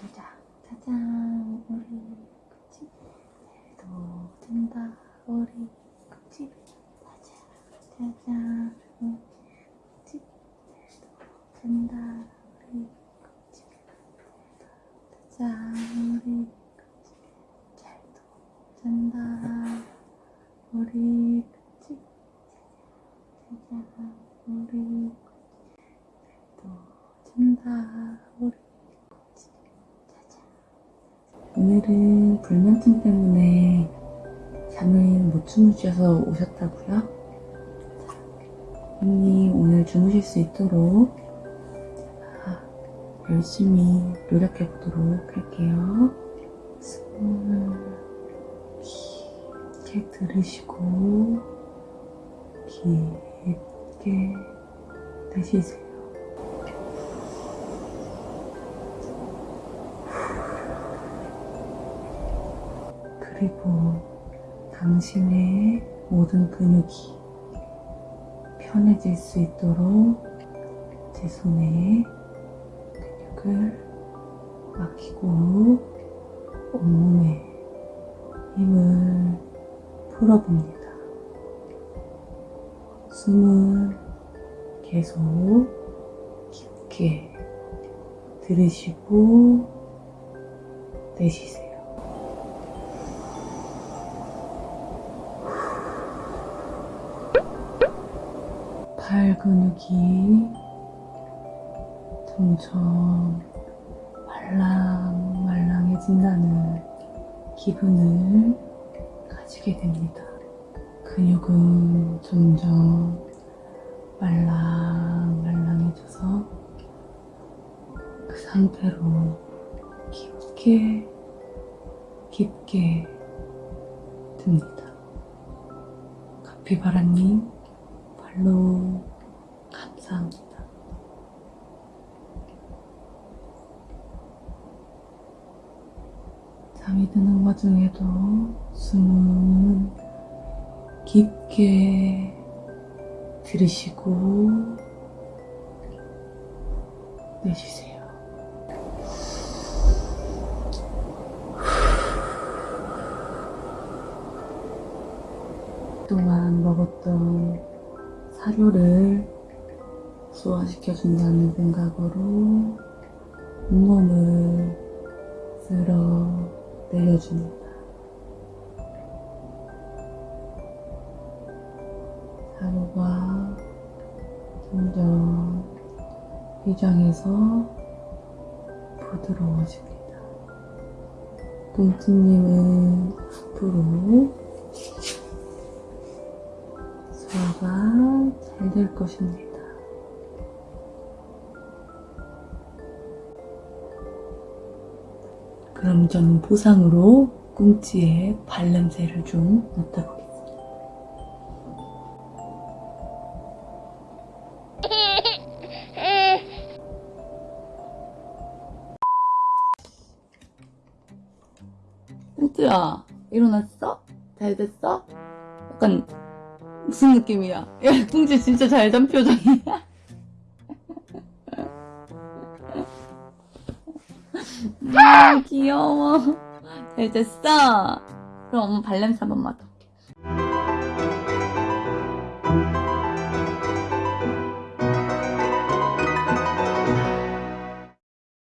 자자 짜잔 우리 그치 잘도 잔다. 우리 그치 짜잔. 그치 잔다. 우리 자자 우리 잘도 잔다. 우리 우리 또 잔다. 우리 오늘은 불면증 때문에 잠을 못 주무셔서 오셨다고요? 자, 언니 오늘 주무실 수 있도록 열심히 노력해 보도록 할게요. 숨을 깊게 들으시고 깊게 내쉬세요. 그리고 당신의 모든 근육이 편해질 수 있도록 제 손에 근육을 맡기고 온몸에 힘을 풀어봅니다. 숨은 계속 깊게 들으시고 내쉬세요. 팔 근육이 점점 말랑말랑해진다는 기분을 가지게 됩니다. 근육은 점점 말랑말랑해져서 그 상태로 깊게 깊게 듭니다. 카피바라님 발로 감사합니다. 잠이 드는 와중에도 숨은 깊게 들으시고 내쉬세요. 그동안 먹었던 사료를 소화시켜준다는 생각으로 온몸을 쓸어 내려줍니다. 사료가 점점 위장에서 부드러워집니다. 뚱뚱님은 앞으로 소화가 잘 될 것입니다. 그럼 저는 보상으로 꿈치에 발냄새를 좀 맡아보겠습니다. 꿈치야, 일어났어? 잘 됐어? 약간 무슨 느낌이야? 야, 꿍지 진짜 잘 잔 표정이야. 아, 귀여워. 잘 됐어? 그럼 엄마 발냄새 한번 맡아.